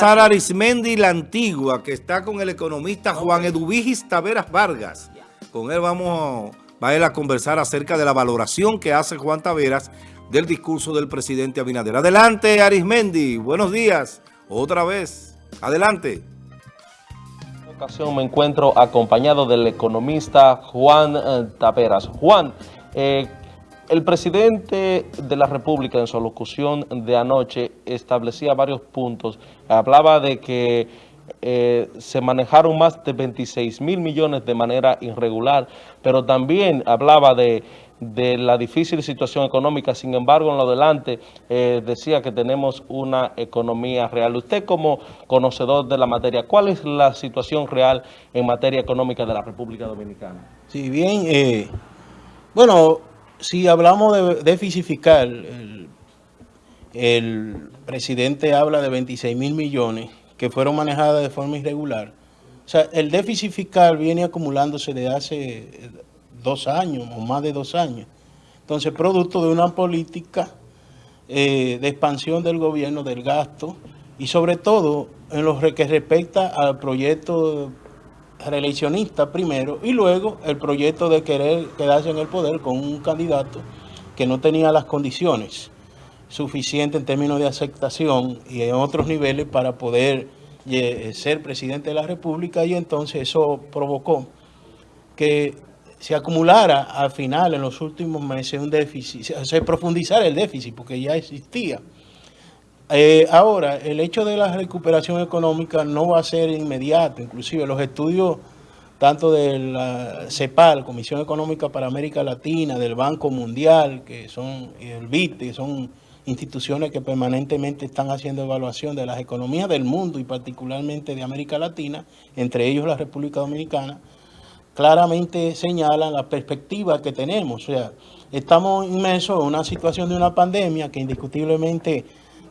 pasar a Arismendi la Antigua, que está con el economista Juan Eduvigis Taveras Vargas. Con él vamos va a, a conversar acerca de la valoración que hace Juan Taveras del discurso del presidente Abinader. Adelante, Arismendi. Buenos días. Otra vez. Adelante. En esta ocasión me encuentro acompañado del economista Juan eh, Taveras. Juan, eh, el presidente de la República en su locución de anoche establecía varios puntos. Hablaba de que eh, se manejaron más de 26 mil millones de manera irregular, pero también hablaba de, la difícil situación económica. Sin embargo, en lo adelante eh, decía que tenemos una economía real. Usted como conocedor de la materia, ¿cuál es la situación real en materia económica de la República Dominicana? Sí, bien, eh, bueno, si hablamos de déficit fiscal, el, presidente habla de 26 mil millones que fueron manejadas de forma irregular. O sea, el déficit fiscal viene acumulándose desde hace dos años o más de dos años. Entonces, producto de una política eh, de expansión del gobierno, del gasto, y sobre todo en lo que respecta al proyecto reeleccionista primero y luego el proyecto de querer quedarse en el poder con un candidato que no tenía las condiciones suficientes en términos de aceptación y en otros niveles para poder eh, ser presidente de la República y entonces eso provocó que se acumulara al final en los últimos meses un déficit, se profundizara el déficit porque ya existía. Eh, ahora, el hecho de la recuperación económica no va a ser inmediato, inclusive los estudios tanto de la CEPAL, Comisión Económica para América Latina, del Banco Mundial, que son el BIT, son instituciones que permanentemente están haciendo evaluación de las economías del mundo y particularmente de América Latina, entre ellos la República Dominicana, claramente señalan la perspectiva que tenemos. O sea, estamos inmersos en una situación de una pandemia que indiscutiblemente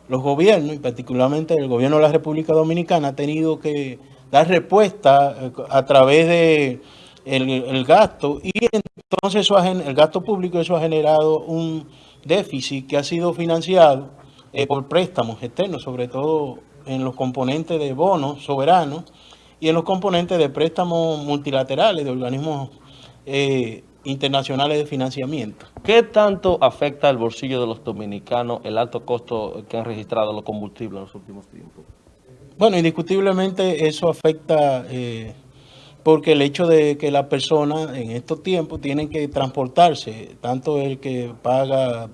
los gobiernos, y particularmente el gobierno de la República Dominicana, ha tenido que dar respuesta eh, a través de el, gasto y entonces eso el gasto público eso ha generado un déficit que ha sido financiado eh, por préstamos externos, sobre todo en los componentes de bonos soberanos y en los componentes de préstamos multilaterales de organismos eh, internacionales de financiamiento. ¿Qué tanto afecta el bolsillo de los dominicanos el alto costo que han registrado los combustibles en los últimos tiempos? Bueno, indiscutiblemente eso afecta eh, porque el hecho de que las personas en estos tiempos tienen que transportarse, tanto el que paga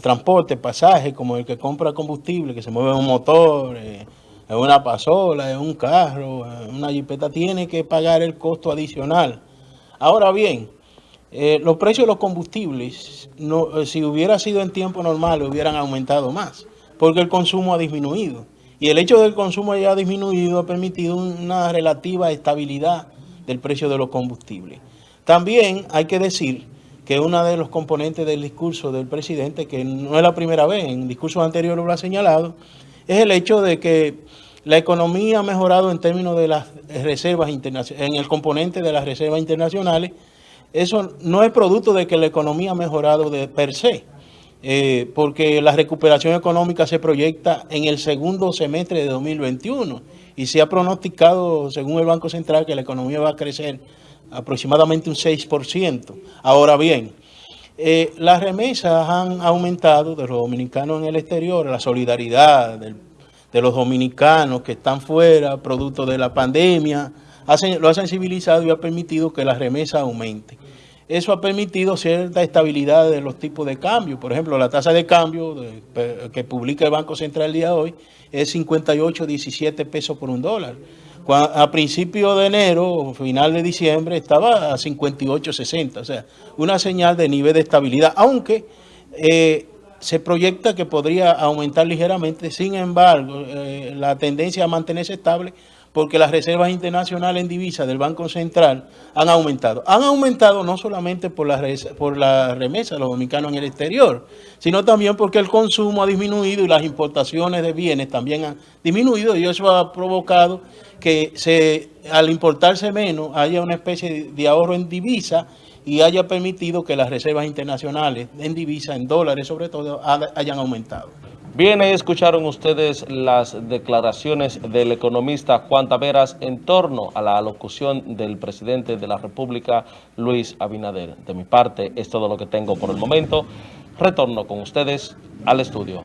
transporte, pasaje, como el que compra combustible, que se mueve en un motor, eh, en una pasola, en un carro, en una jipeta, tiene que pagar el costo adicional. Ahora bien, eh, los precios de los combustibles, no, eh, si hubiera sido en tiempo normal, hubieran aumentado más, porque el consumo ha disminuido. Y el hecho del consumo haya disminuido ha permitido una relativa estabilidad del precio de los combustibles. También hay que decir que uno de los componentes del discurso del presidente, que no es la primera vez, en discursos anteriores lo ha señalado, es el hecho de que la economía ha mejorado en términos de las reservas internacionales, en el componente de las reservas internacionales, eso no es producto de que la economía ha mejorado de per se, eh, porque la recuperación económica se proyecta en el segundo semestre de 2021 y se ha pronosticado, según el Banco Central, que la economía va a crecer aproximadamente un 6%. Ahora bien, eh, las remesas han aumentado de los dominicanos en el exterior, la solidaridad de los dominicanos que están fuera, producto de la pandemia, lo ha sensibilizado y ha permitido que las remesas aumenten. Eso ha permitido cierta estabilidad de los tipos de cambio. Por ejemplo, la tasa de cambio que publica el Banco Central el día de hoy es 58,17 pesos por un dólar. a principio de enero, final de diciembre, estaba a 58,60. O sea, una señal de nivel de estabilidad, aunque eh, se proyecta que podría aumentar ligeramente. Sin embargo, eh, la tendencia a mantenerse estable porque las reservas internacionales en divisas del Banco Central han aumentado. Han aumentado no solamente por la, remesa de los dominicanos en el exterior, sino también porque el consumo ha disminuido y las importaciones de bienes también han disminuido y eso ha provocado que se, al importarse menos haya una especie de ahorro en divisa y haya permitido que las reservas internacionales en divisa, en dólares sobre todo, hayan aumentado. Bien, ahí escucharon ustedes las declaraciones del economista Juan Taveras en torno a la alocución del presidente de la República, Luis Abinader. De mi parte, es todo lo que tengo por el momento. Retorno con ustedes al estudio.